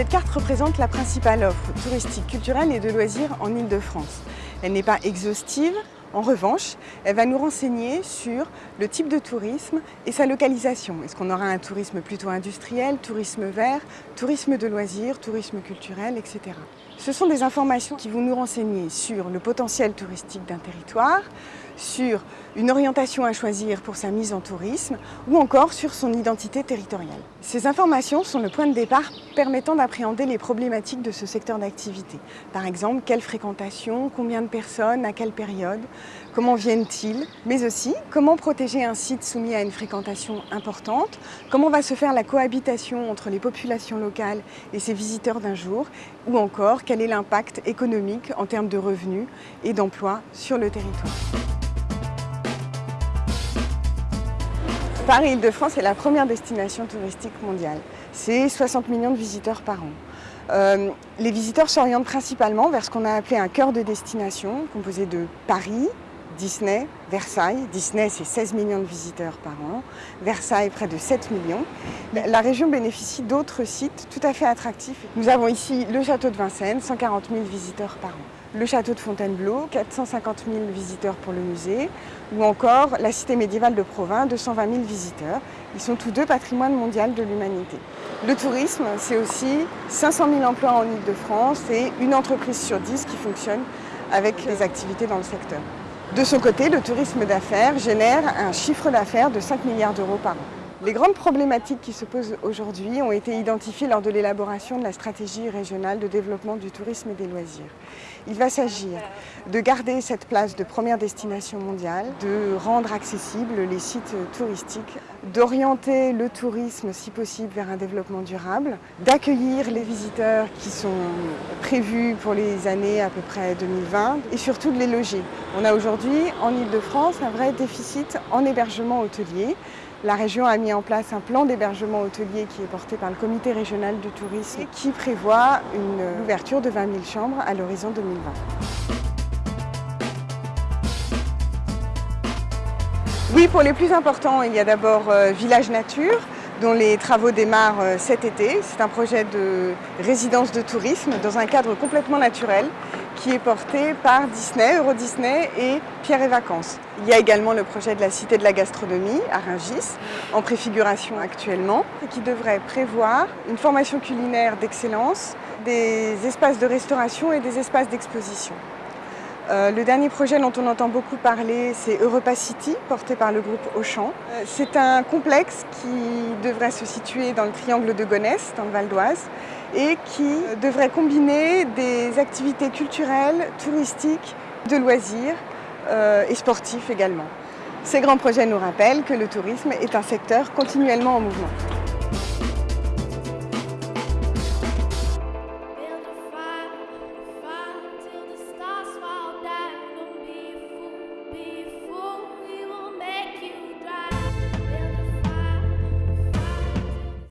Cette carte représente la principale offre touristique, culturelle et de loisirs en Ile-de-France. Elle n'est pas exhaustive, en revanche, elle va nous renseigner sur le type de tourisme et sa localisation. Est-ce qu'on aura un tourisme plutôt industriel, tourisme vert, tourisme de loisirs, tourisme culturel, etc. Ce sont des informations qui vont nous renseigner sur le potentiel touristique d'un territoire, sur une orientation à choisir pour sa mise en tourisme ou encore sur son identité territoriale. Ces informations sont le point de départ permettant d'appréhender les problématiques de ce secteur d'activité. Par exemple, quelle fréquentation, combien de personnes, à quelle période, comment viennent-ils, mais aussi comment protéger un site soumis à une fréquentation importante, comment va se faire la cohabitation entre les populations locales et ses visiteurs d'un jour, ou encore quel est l'impact économique en termes de revenus et d'emplois sur le territoire. Paris-Île-de-France est la première destination touristique mondiale. C'est 60 millions de visiteurs par an. Euh, les visiteurs s'orientent principalement vers ce qu'on a appelé un cœur de destination, composé de Paris, Disney, Versailles. Disney, c'est 16 millions de visiteurs par an. Versailles, près de 7 millions. La région bénéficie d'autres sites tout à fait attractifs. Nous avons ici le château de Vincennes, 140 000 visiteurs par an. Le château de Fontainebleau, 450 000 visiteurs pour le musée. Ou encore la cité médiévale de Provins, 220 000 visiteurs. Ils sont tous deux patrimoine mondial de l'humanité. Le tourisme, c'est aussi 500 000 emplois en Ile-de-France et une entreprise sur 10 qui fonctionne avec les activités dans le secteur. De son côté, le tourisme d'affaires génère un chiffre d'affaires de 5 milliards d'euros par an. Les grandes problématiques qui se posent aujourd'hui ont été identifiées lors de l'élaboration de la stratégie régionale de développement du tourisme et des loisirs. Il va s'agir de garder cette place de première destination mondiale, de rendre accessibles les sites touristiques, d'orienter le tourisme si possible vers un développement durable, d'accueillir les visiteurs qui sont prévus pour les années à peu près 2020 et surtout de les loger. On a aujourd'hui en Ile-de-France un vrai déficit en hébergement hôtelier la région a mis en place un plan d'hébergement hôtelier qui est porté par le comité régional du tourisme et qui prévoit une ouverture de 20 000 chambres à l'horizon 2020. Oui, pour les plus importants, il y a d'abord euh, Village Nature, dont les travaux démarrent euh, cet été. C'est un projet de résidence de tourisme dans un cadre complètement naturel qui est porté par Disney, Euro Disney et Pierre et Vacances. Il y a également le projet de la Cité de la Gastronomie à Rungis, en préfiguration actuellement, et qui devrait prévoir une formation culinaire d'excellence, des espaces de restauration et des espaces d'exposition. Euh, le dernier projet dont on entend beaucoup parler, c'est Europa City, porté par le groupe Auchan. Euh, c'est un complexe qui devrait se situer dans le triangle de Gonesse, dans le Val d'Oise, et qui devrait combiner des activités culturelles, touristiques, de loisirs euh, et sportifs également. Ces grands projets nous rappellent que le tourisme est un secteur continuellement en mouvement.